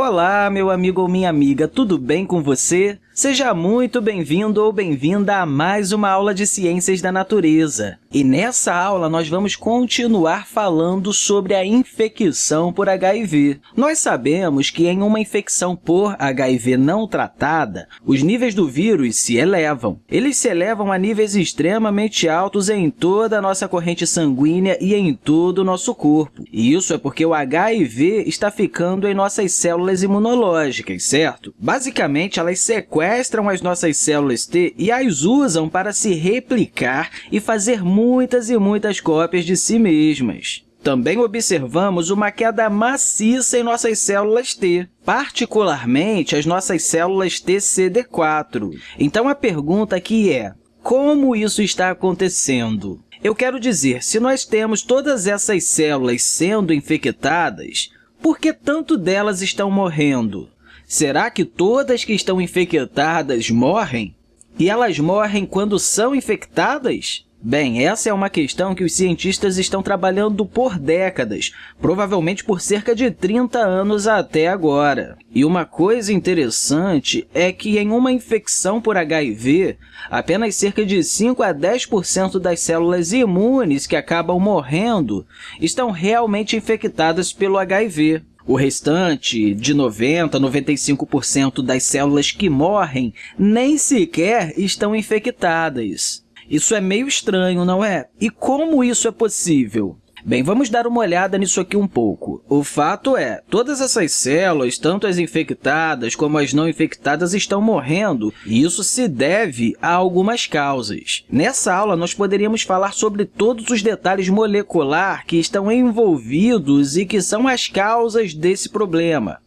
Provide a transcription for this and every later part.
Olá, meu amigo ou minha amiga, tudo bem com você? Seja muito bem-vindo ou bem-vinda a mais uma aula de Ciências da Natureza. E nessa aula, nós vamos continuar falando sobre a infecção por HIV. Nós sabemos que em uma infecção por HIV não tratada, os níveis do vírus se elevam. Eles se elevam a níveis extremamente altos em toda a nossa corrente sanguínea e em todo o nosso corpo. E isso é porque o HIV está ficando em nossas células imunológicas, certo? Basicamente, elas sequestram as nossas células T e as usam para se replicar e fazer muitas e muitas cópias de si mesmas. Também observamos uma queda maciça em nossas células T, particularmente as nossas células TCD4. Então, a pergunta aqui é, como isso está acontecendo? Eu quero dizer, se nós temos todas essas células sendo infectadas, por que tanto delas estão morrendo? Será que todas que estão infectadas morrem? E elas morrem quando são infectadas? Bem, essa é uma questão que os cientistas estão trabalhando por décadas, provavelmente por cerca de 30 anos até agora. E uma coisa interessante é que em uma infecção por HIV, apenas cerca de 5 a 10% das células imunes que acabam morrendo estão realmente infectadas pelo HIV. O restante, de 90% a 95% das células que morrem, nem sequer estão infectadas. Isso é meio estranho, não é? E como isso é possível? Bem, vamos dar uma olhada nisso aqui um pouco. O fato é, todas essas células, tanto as infectadas como as não infectadas, estão morrendo, e isso se deve a algumas causas. Nessa aula, nós poderíamos falar sobre todos os detalhes molecular que estão envolvidos e que são as causas desse problema.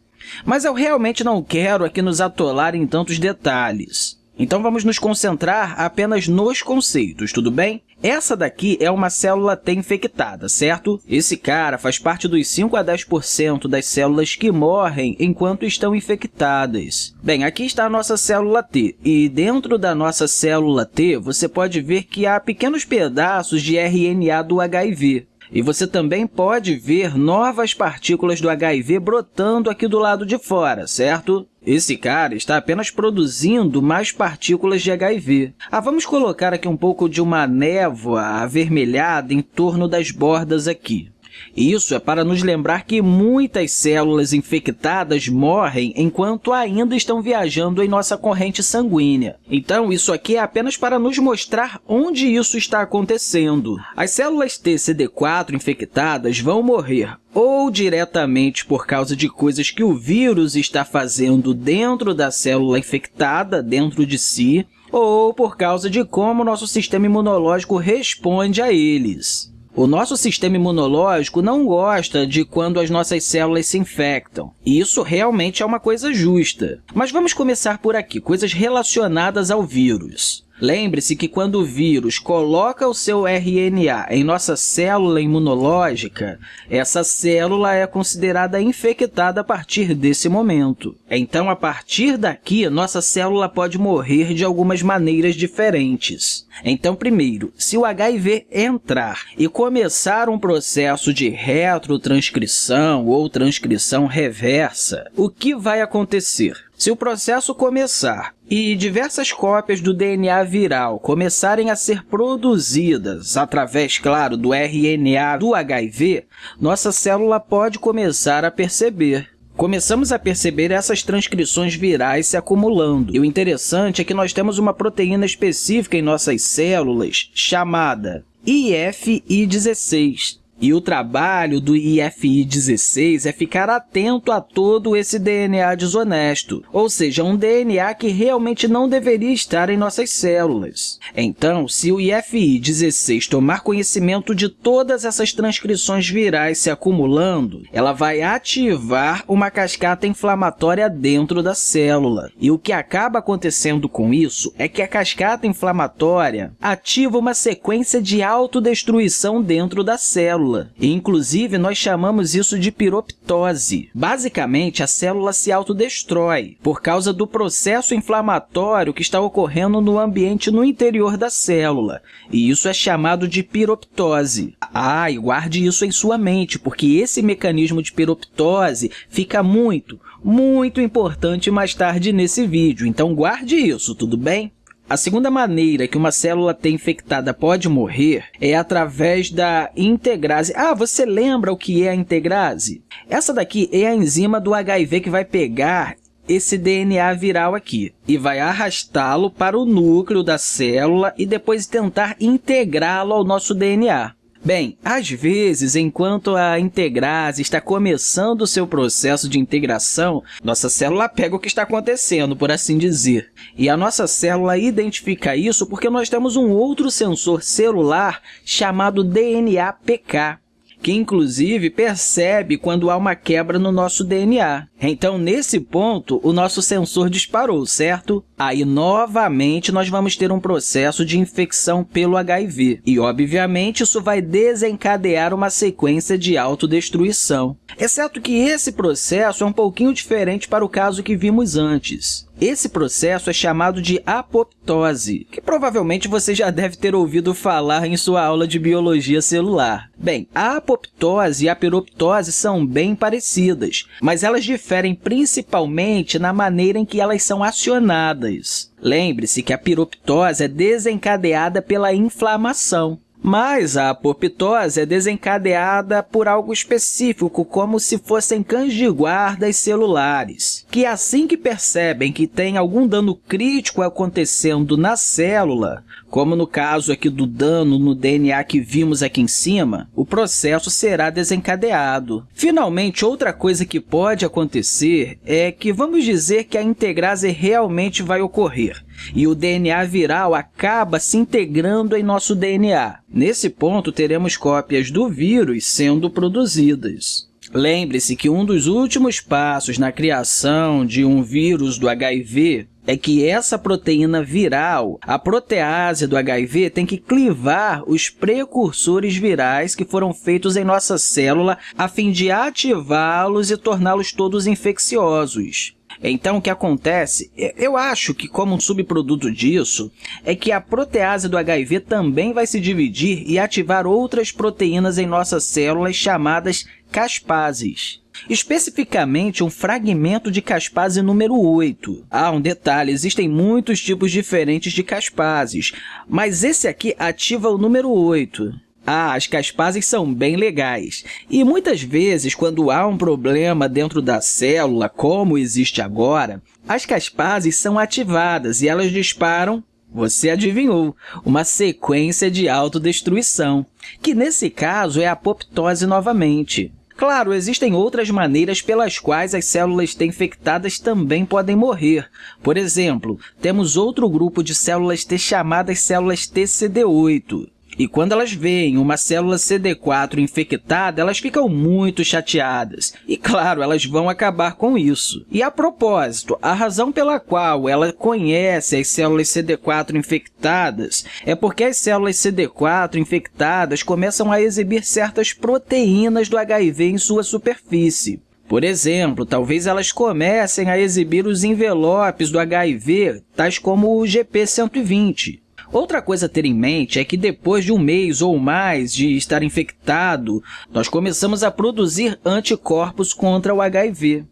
Mas eu realmente não quero aqui nos atolar em tantos detalhes. Então, vamos nos concentrar apenas nos conceitos, tudo bem? Essa daqui é uma célula T infectada, certo? Esse cara faz parte dos 5 a 10% das células que morrem enquanto estão infectadas. Bem, aqui está a nossa célula T, e dentro da nossa célula T, você pode ver que há pequenos pedaços de RNA do HIV. E você também pode ver novas partículas do HIV brotando aqui do lado de fora, certo? Esse cara está apenas produzindo mais partículas de HIV. Ah, vamos colocar aqui um pouco de uma névoa avermelhada em torno das bordas aqui. Isso é para nos lembrar que muitas células infectadas morrem enquanto ainda estão viajando em nossa corrente sanguínea. Então, isso aqui é apenas para nos mostrar onde isso está acontecendo. As células TCD4 infectadas vão morrer ou diretamente por causa de coisas que o vírus está fazendo dentro da célula infectada, dentro de si, ou por causa de como nosso sistema imunológico responde a eles. O nosso sistema imunológico não gosta de quando as nossas células se infectam. E isso realmente é uma coisa justa. Mas vamos começar por aqui, coisas relacionadas ao vírus. Lembre-se que quando o vírus coloca o seu RNA em nossa célula imunológica, essa célula é considerada infectada a partir desse momento. Então, a partir daqui, nossa célula pode morrer de algumas maneiras diferentes. Então, primeiro, se o HIV entrar e começar um processo de retrotranscrição ou transcrição reversa, o que vai acontecer? Se o processo começar e diversas cópias do DNA viral começarem a ser produzidas através, claro, do RNA do HIV, nossa célula pode começar a perceber Começamos a perceber essas transcrições virais se acumulando. E o interessante é que nós temos uma proteína específica em nossas células chamada IFI16, e o trabalho do IFI16 é ficar atento a todo esse DNA desonesto, ou seja, um DNA que realmente não deveria estar em nossas células. Então, se o IFI16 tomar conhecimento de todas essas transcrições virais se acumulando, ela vai ativar uma cascata inflamatória dentro da célula. E o que acaba acontecendo com isso é que a cascata inflamatória ativa uma sequência de autodestruição dentro da célula, célula. E, inclusive, nós chamamos isso de piroptose. Basicamente, a célula se autodestrói por causa do processo inflamatório que está ocorrendo no ambiente no interior da célula. E isso é chamado de piroptose. Ah, e guarde isso em sua mente, porque esse mecanismo de piroptose fica muito, muito importante mais tarde nesse vídeo. Então, guarde isso, tudo bem? A segunda maneira que uma célula T infectada pode morrer é através da integrase. Ah, você lembra o que é a integrase? Essa daqui é a enzima do HIV que vai pegar esse DNA viral aqui e vai arrastá-lo para o núcleo da célula e depois tentar integrá-lo ao nosso DNA. Bem, às vezes, enquanto a integrase está começando o seu processo de integração, nossa célula pega o que está acontecendo, por assim dizer. E a nossa célula identifica isso porque nós temos um outro sensor celular chamado DNA-PK, que inclusive percebe quando há uma quebra no nosso DNA. Então, nesse ponto, o nosso sensor disparou, certo? Aí, novamente, nós vamos ter um processo de infecção pelo HIV. E, obviamente, isso vai desencadear uma sequência de autodestruição. Exceto que esse processo é um pouquinho diferente para o caso que vimos antes. Esse processo é chamado de apoptose, que provavelmente você já deve ter ouvido falar em sua aula de biologia celular. Bem, a apoptose e a piroptose são bem parecidas, mas elas diferem principalmente na maneira em que elas são acionadas. Lembre-se que a piroptose é desencadeada pela inflamação. Mas a apoptose é desencadeada por algo específico, como se fossem cães de guardas celulares, que assim que percebem que tem algum dano crítico acontecendo na célula, como no caso aqui do dano no DNA que vimos aqui em cima, o processo será desencadeado. Finalmente, outra coisa que pode acontecer é que vamos dizer que a integrase realmente vai ocorrer e o DNA viral acaba se integrando em nosso DNA. Nesse ponto, teremos cópias do vírus sendo produzidas. Lembre-se que um dos últimos passos na criação de um vírus do HIV é que essa proteína viral, a protease do HIV, tem que clivar os precursores virais que foram feitos em nossa célula a fim de ativá-los e torná-los todos infecciosos. Então, o que acontece, eu acho que como um subproduto disso, é que a protease do HIV também vai se dividir e ativar outras proteínas em nossas células chamadas caspases. Especificamente, um fragmento de caspase número 8. Ah, um detalhe, existem muitos tipos diferentes de caspases, mas esse aqui ativa o número 8. Ah, as caspases são bem legais. E muitas vezes, quando há um problema dentro da célula, como existe agora, as caspases são ativadas e elas disparam você adivinhou, uma sequência de autodestruição, que nesse caso é a apoptose novamente. Claro, existem outras maneiras pelas quais as células T infectadas também podem morrer. Por exemplo, temos outro grupo de células T chamadas células TCD8. E quando elas veem uma célula CD4 infectada, elas ficam muito chateadas. E, claro, elas vão acabar com isso. E, a propósito, a razão pela qual ela conhece as células CD4 infectadas é porque as células CD4 infectadas começam a exibir certas proteínas do HIV em sua superfície. Por exemplo, talvez elas comecem a exibir os envelopes do HIV, tais como o GP120. Outra coisa a ter em mente é que depois de um mês ou mais de estar infectado, nós começamos a produzir anticorpos contra o HIV.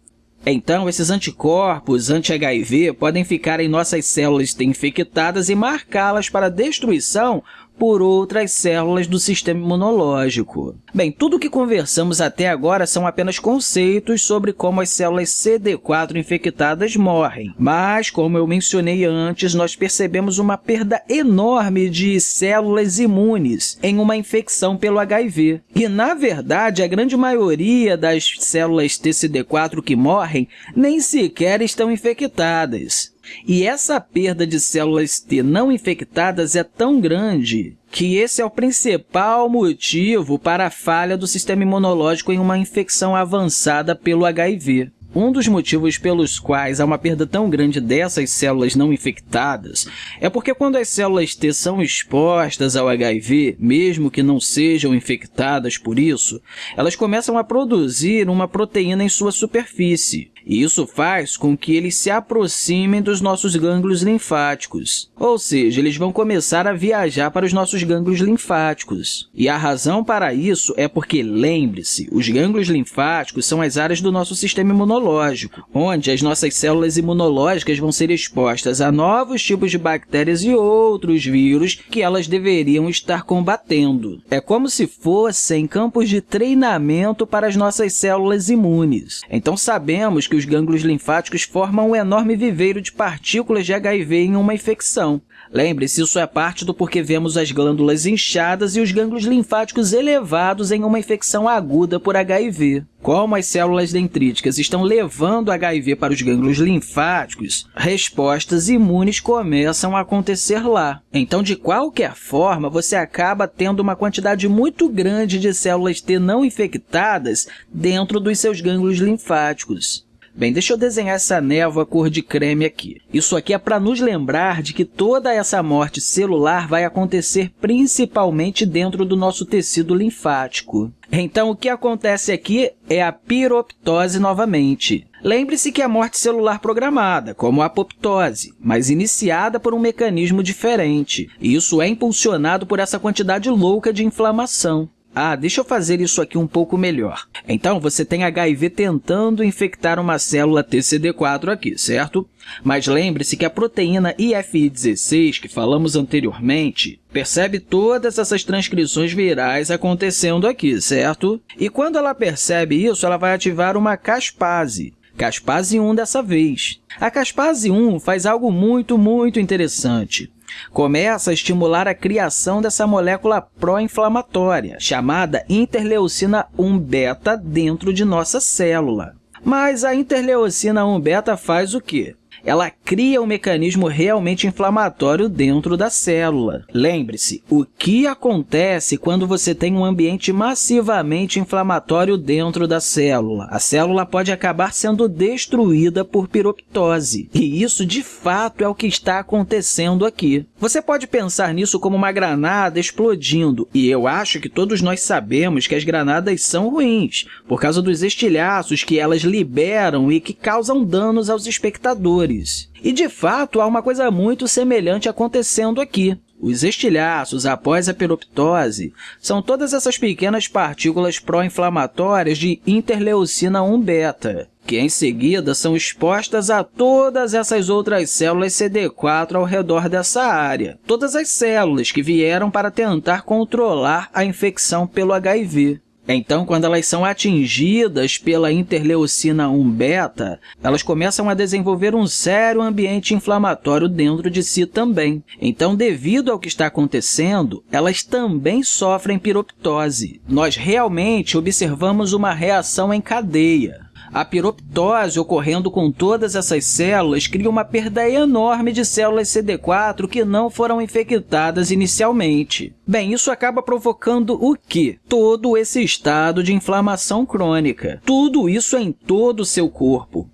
Então, esses anticorpos anti-HIV podem ficar em nossas células infectadas e marcá-las para destruição por outras células do sistema imunológico. Bem, tudo o que conversamos até agora são apenas conceitos sobre como as células CD4 infectadas morrem. Mas, como eu mencionei antes, nós percebemos uma perda enorme de células imunes em uma infecção pelo HIV. E, na verdade, a grande maioria das células TCD4 que morrem nem sequer estão infectadas. E essa perda de células T não infectadas é tão grande que esse é o principal motivo para a falha do sistema imunológico em uma infecção avançada pelo HIV. Um dos motivos pelos quais há uma perda tão grande dessas células não infectadas é porque quando as células T são expostas ao HIV, mesmo que não sejam infectadas por isso, elas começam a produzir uma proteína em sua superfície. E isso faz com que eles se aproximem dos nossos gânglios linfáticos, ou seja, eles vão começar a viajar para os nossos gânglios linfáticos. E a razão para isso é porque, lembre-se, os gânglios linfáticos são as áreas do nosso sistema imunológico, onde as nossas células imunológicas vão ser expostas a novos tipos de bactérias e outros vírus que elas deveriam estar combatendo. É como se fossem campos de treinamento para as nossas células imunes. Então, sabemos que os gânglios linfáticos formam um enorme viveiro de partículas de HIV em uma infecção. Lembre-se, isso é parte do porquê vemos as glândulas inchadas e os gânglios linfáticos elevados em uma infecção aguda por HIV. Como as células dendríticas estão levando HIV para os gânglios linfáticos, respostas imunes começam a acontecer lá. Então, de qualquer forma, você acaba tendo uma quantidade muito grande de células T não infectadas dentro dos seus gânglios linfáticos. Bem, deixa eu desenhar essa névoa cor de creme aqui. Isso aqui é para nos lembrar de que toda essa morte celular vai acontecer principalmente dentro do nosso tecido linfático. Então, o que acontece aqui é a piroptose novamente. Lembre-se que é a morte celular programada, como a apoptose, mas iniciada por um mecanismo diferente. Isso é impulsionado por essa quantidade louca de inflamação. Ah, deixa eu fazer isso aqui um pouco melhor. Então, você tem HIV tentando infectar uma célula TCD4 aqui, certo? Mas lembre-se que a proteína IFI16, que falamos anteriormente, percebe todas essas transcrições virais acontecendo aqui, certo? E quando ela percebe isso, ela vai ativar uma caspase, caspase 1 dessa vez. A caspase 1 faz algo muito, muito interessante começa a estimular a criação dessa molécula pró-inflamatória, chamada interleucina 1-beta, dentro de nossa célula. Mas a interleucina 1-beta faz o quê? Ela cria um mecanismo realmente inflamatório dentro da célula. Lembre-se, o que acontece quando você tem um ambiente massivamente inflamatório dentro da célula? A célula pode acabar sendo destruída por piroptose, e isso, de fato, é o que está acontecendo aqui. Você pode pensar nisso como uma granada explodindo, e eu acho que todos nós sabemos que as granadas são ruins, por causa dos estilhaços que elas liberam e que causam danos aos espectadores. E, de fato, há uma coisa muito semelhante acontecendo aqui. Os estilhaços, após a peroptose, são todas essas pequenas partículas pró-inflamatórias de interleucina 1-beta, que, em seguida, são expostas a todas essas outras células CD4 ao redor dessa área, todas as células que vieram para tentar controlar a infecção pelo HIV. Então, quando elas são atingidas pela interleucina 1-beta, elas começam a desenvolver um sério ambiente inflamatório dentro de si também. Então, devido ao que está acontecendo, elas também sofrem piroptose. Nós realmente observamos uma reação em cadeia. A piroptose ocorrendo com todas essas células cria uma perda enorme de células CD4 que não foram infectadas inicialmente. Bem, isso acaba provocando o quê? Todo esse estado de inflamação crônica. Tudo isso em todo o seu corpo.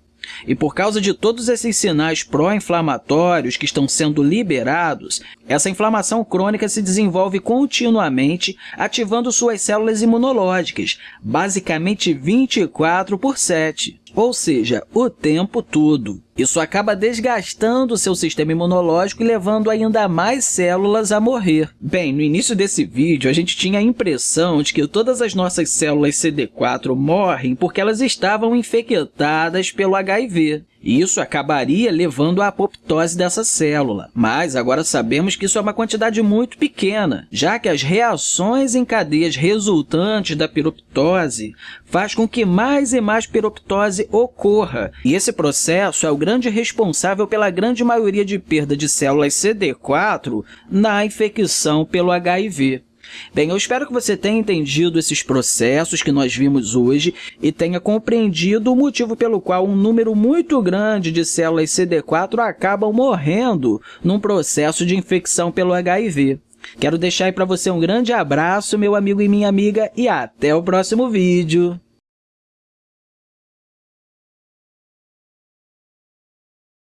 E por causa de todos esses sinais pró-inflamatórios que estão sendo liberados, essa inflamação crônica se desenvolve continuamente, ativando suas células imunológicas, basicamente 24 por 7 ou seja, o tempo todo. Isso acaba desgastando o seu sistema imunológico e levando ainda mais células a morrer. Bem, no início desse vídeo, a gente tinha a impressão de que todas as nossas células CD4 morrem porque elas estavam infectadas pelo HIV. Isso acabaria levando à apoptose dessa célula. Mas agora sabemos que isso é uma quantidade muito pequena, já que as reações em cadeias resultantes da piroptose faz com que mais e mais piroptose ocorra. E esse processo é o grande responsável pela grande maioria de perda de células CD4 na infecção pelo HIV. Bem, eu espero que você tenha entendido esses processos que nós vimos hoje e tenha compreendido o motivo pelo qual um número muito grande de células CD4 acabam morrendo num processo de infecção pelo HIV. Quero deixar aí para você um grande abraço, meu amigo e minha amiga, e até o próximo vídeo!